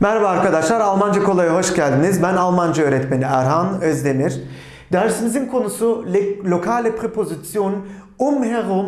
Merhaba arkadaşlar, Almanca Kolay'a hoş geldiniz. Ben Almanca öğretmeni Erhan Özdemir. Dersimizin konusu le- lokale preposition umherum,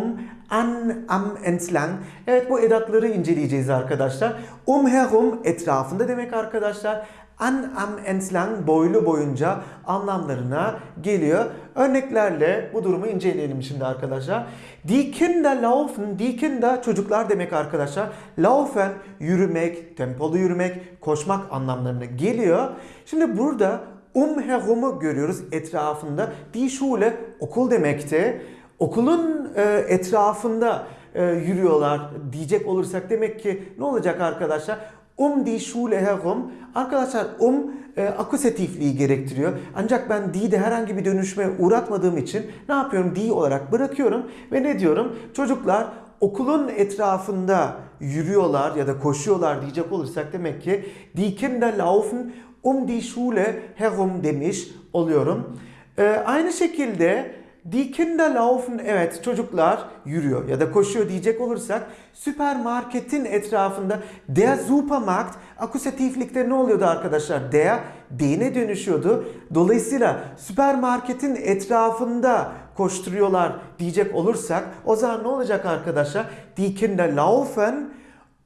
an, am, entlang. Evet bu edatları inceleyeceğiz arkadaşlar. Umherum etrafında demek arkadaşlar. An, am, entlang boylu boyunca anlamlarına geliyor. Örneklerle bu durumu inceleyelim şimdi arkadaşlar. Die Kinder laufen, die Kinder çocuklar demek arkadaşlar. Laufen yürümek, tempolu yürümek, koşmak anlamlarına geliyor. Şimdi burada umherum'u görüyoruz etrafında. Die Schule okul demekti. Okulun e, etrafında e, yürüyorlar diyecek olursak demek ki ne olacak arkadaşlar? Um die Schule herum. Arkadaşlar um e, akusatifliği gerektiriyor. Ancak ben die'de herhangi bir dönüşme uğratmadığım için ne yapıyorum? Die olarak bırakıyorum ve ne diyorum? Çocuklar okulun etrafında yürüyorlar ya da koşuyorlar diyecek olursak demek ki die Kinder laufen um die Schule herum demiş oluyorum. E, aynı şekilde Die Kinder laufen evet çocuklar yürüyor ya da koşuyor diyecek olursak süpermarketin etrafında der Supermarkt akusatiflikte ne oluyordu arkadaşlar? Der D'ne dönüşüyordu. Dolayısıyla süpermarketin etrafında koşturuyorlar diyecek olursak o zaman ne olacak arkadaşlar? Die Kinder laufen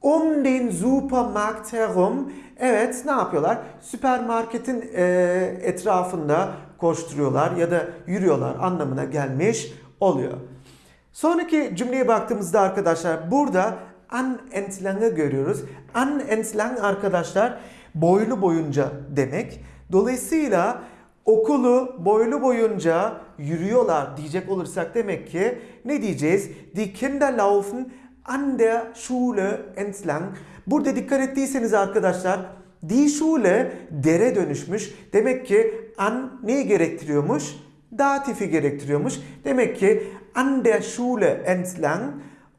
um den Supermarkt herum. Evet ne yapıyorlar? Süpermarketin e, etrafında koşturuyorlar ya da yürüyorlar anlamına gelmiş oluyor. Sonraki cümleye baktığımızda arkadaşlar burada an entlang'ı görüyoruz. An entlang arkadaşlar boylu boyunca demek. Dolayısıyla okulu boylu boyunca yürüyorlar diyecek olursak demek ki ne diyeceğiz? Die Kinder laufen an der Schule entlang. Burada dikkat ettiyseniz arkadaşlar die Schule dere dönüşmüş. Demek ki an neyi gerektiriyormuş? Datifi gerektiriyormuş. Demek ki an der Schule entlang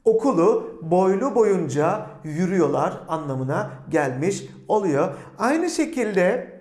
okulu boylu boyunca yürüyorlar anlamına gelmiş oluyor. Aynı şekilde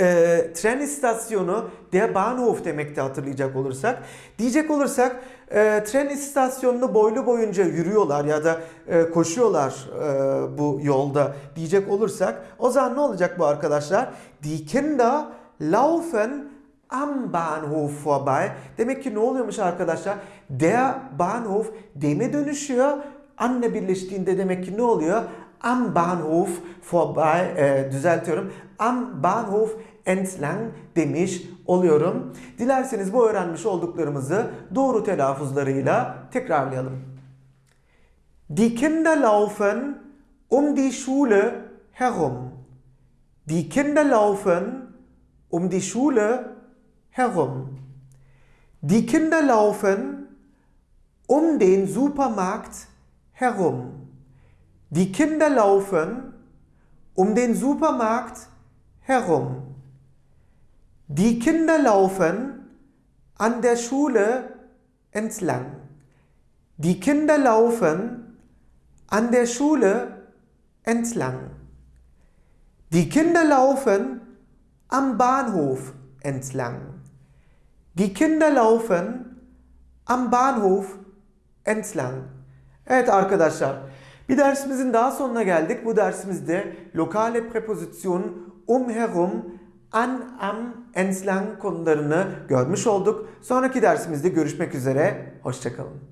e, tren istasyonu der Bahnhof demekti hatırlayacak olursak. Diyecek olursak e, tren istasyonunu boylu boyunca yürüyorlar ya da e, koşuyorlar e, bu yolda diyecek olursak o zaman ne olacak bu arkadaşlar? Die Kinder laufen am Bahnhof vorbei. Demek ki ne oluyormuş arkadaşlar? Der Bahnhof deme dönüşüyor. Anne birleştiğinde demek ki ne oluyor? Am Bahnhof vorbei, e, düzeltiyorum. Am Bahnhof entlang demiş oluyorum. Dilerseniz bu öğrenmiş olduklarımızı doğru telaffuzlarıyla tekrarlayalım. Die Kinder laufen um die Schule herum. Die Kinder laufen um die Schule herum. Die Kinder laufen um den Supermarkt herum. Die Kinder laufen um den Supermarkt herum. Die Kinder laufen an der Schule entlang. Die Kinder laufen an der Schule entlang. Die Kinder laufen am Bahnhof entlang. Die Kinder laufen am Bahnhof entlang. Evet arkadaşlar, bir dersimizin daha sonuna geldik. Bu dersimizde lokale preposition umherum, an, am, entlang konularını görmüş olduk. Sonraki dersimizde görüşmek üzere. Hoşçakalın.